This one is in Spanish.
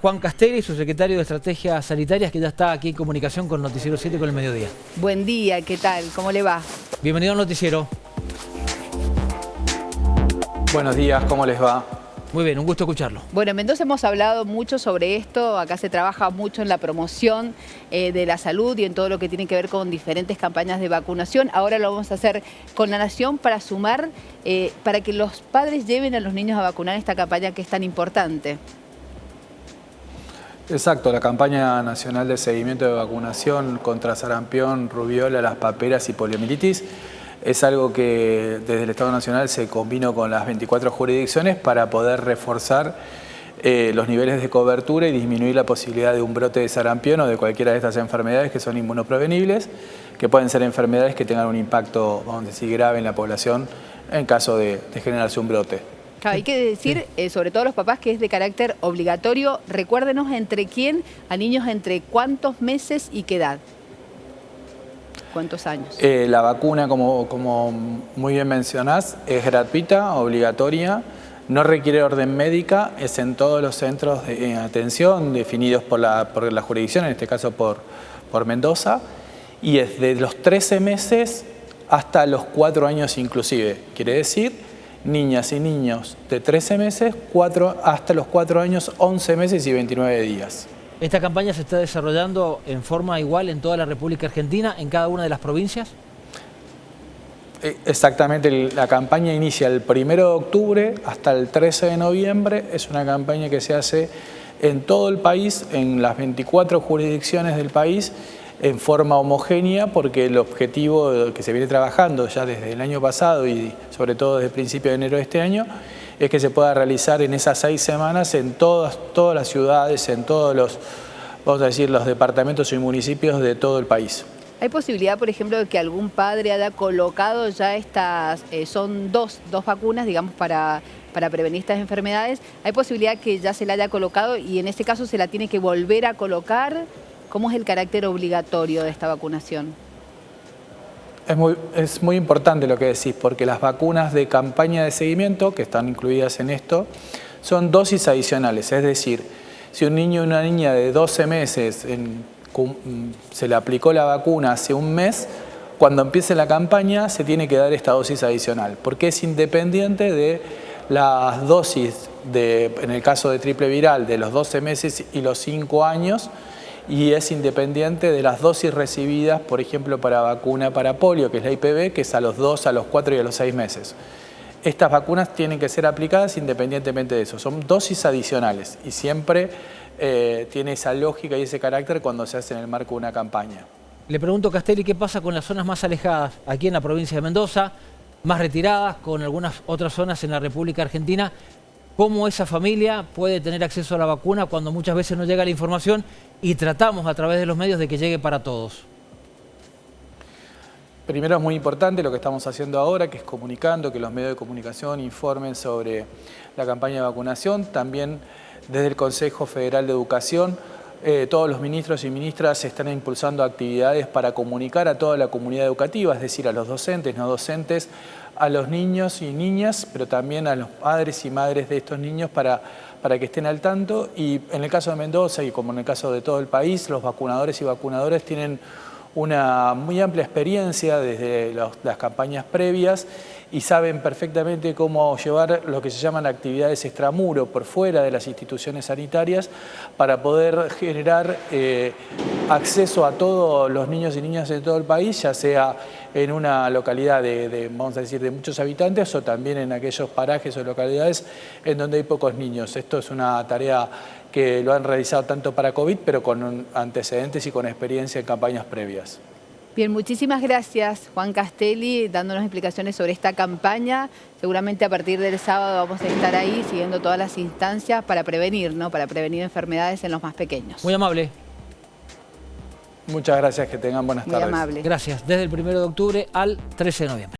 Juan Castelli, su secretario de Estrategias Sanitarias, que ya está aquí en comunicación con Noticiero 7 con el mediodía. Buen día, ¿qué tal? ¿Cómo le va? Bienvenido al noticiero. Buenos días, ¿cómo les va? Muy bien, un gusto escucharlo. Bueno, en Mendoza hemos hablado mucho sobre esto, acá se trabaja mucho en la promoción eh, de la salud y en todo lo que tiene que ver con diferentes campañas de vacunación. Ahora lo vamos a hacer con la Nación para sumar, eh, para que los padres lleven a los niños a vacunar esta campaña que es tan importante. Exacto, la campaña nacional de seguimiento de vacunación contra sarampión, rubiola, las paperas y poliomielitis es algo que desde el Estado Nacional se combinó con las 24 jurisdicciones para poder reforzar eh, los niveles de cobertura y disminuir la posibilidad de un brote de sarampión o de cualquiera de estas enfermedades que son inmunoprevenibles, que pueden ser enfermedades que tengan un impacto, vamos a decir, grave en la población en caso de generarse un brote hay que decir, eh, sobre todo los papás, que es de carácter obligatorio. Recuérdenos entre quién, a niños entre cuántos meses y qué edad. ¿Cuántos años? Eh, la vacuna, como, como muy bien mencionás, es gratuita, obligatoria, no requiere orden médica, es en todos los centros de atención definidos por la, por la jurisdicción, en este caso por, por Mendoza, y es de los 13 meses hasta los 4 años inclusive. Quiere decir niñas y niños de 13 meses hasta los 4 años, 11 meses y 29 días. ¿Esta campaña se está desarrollando en forma igual en toda la República Argentina, en cada una de las provincias? Eh, exactamente, la campaña inicia el 1 de octubre hasta el 13 de noviembre. Es una campaña que se hace en todo el país, en las 24 jurisdicciones del país en forma homogénea porque el objetivo que se viene trabajando ya desde el año pasado y sobre todo desde el principio de enero de este año es que se pueda realizar en esas seis semanas en todas, todas las ciudades, en todos los, vamos a decir, los departamentos y municipios de todo el país. ¿Hay posibilidad, por ejemplo, de que algún padre haya colocado ya estas, eh, son dos, dos vacunas, digamos, para, para prevenir estas enfermedades? ¿Hay posibilidad que ya se la haya colocado y en este caso se la tiene que volver a colocar? ¿Cómo es el carácter obligatorio de esta vacunación? Es muy, importante lo que decís, porque las vacunas de campaña de seguimiento, que están incluidas en esto, son dosis adicionales. Es decir, si un niño o una niña de 12 meses se le aplicó la vacuna hace un mes, cuando empiece la campaña se tiene que dar esta dosis adicional, porque es independiente de las dosis, de, en el caso de triple viral, de los 12 meses y los 5 años, y es independiente de las dosis recibidas, por ejemplo, para vacuna para polio, que es la IPV, que es a los 2, a los 4 y a los 6 meses. Estas vacunas tienen que ser aplicadas independientemente de eso. Son dosis adicionales y siempre eh, tiene esa lógica y ese carácter cuando se hace en el marco de una campaña. Le pregunto, Castelli, ¿qué pasa con las zonas más alejadas aquí en la provincia de Mendoza, más retiradas, con algunas otras zonas en la República Argentina? ¿Cómo esa familia puede tener acceso a la vacuna cuando muchas veces no llega la información y tratamos a través de los medios de que llegue para todos. Primero es muy importante lo que estamos haciendo ahora, que es comunicando, que los medios de comunicación informen sobre la campaña de vacunación. También desde el Consejo Federal de Educación, eh, todos los ministros y ministras están impulsando actividades para comunicar a toda la comunidad educativa, es decir, a los docentes, no docentes, a los niños y niñas, pero también a los padres y madres de estos niños para, para que estén al tanto. Y en el caso de Mendoza y como en el caso de todo el país, los vacunadores y vacunadoras tienen una muy amplia experiencia desde las campañas previas y saben perfectamente cómo llevar lo que se llaman actividades extramuro por fuera de las instituciones sanitarias para poder generar eh, acceso a todos los niños y niñas de todo el país, ya sea en una localidad de, vamos a decir, de muchos habitantes o también en aquellos parajes o localidades en donde hay pocos niños. Esto es una tarea que lo han realizado tanto para COVID, pero con antecedentes y con experiencia en campañas previas. Bien, muchísimas gracias Juan Castelli dándonos explicaciones sobre esta campaña. Seguramente a partir del sábado vamos a estar ahí siguiendo todas las instancias para prevenir, ¿no? Para prevenir enfermedades en los más pequeños. Muy amable. Muchas gracias, que tengan buenas tardes. Muy amable. Gracias. Desde el 1 de octubre al 13 de noviembre.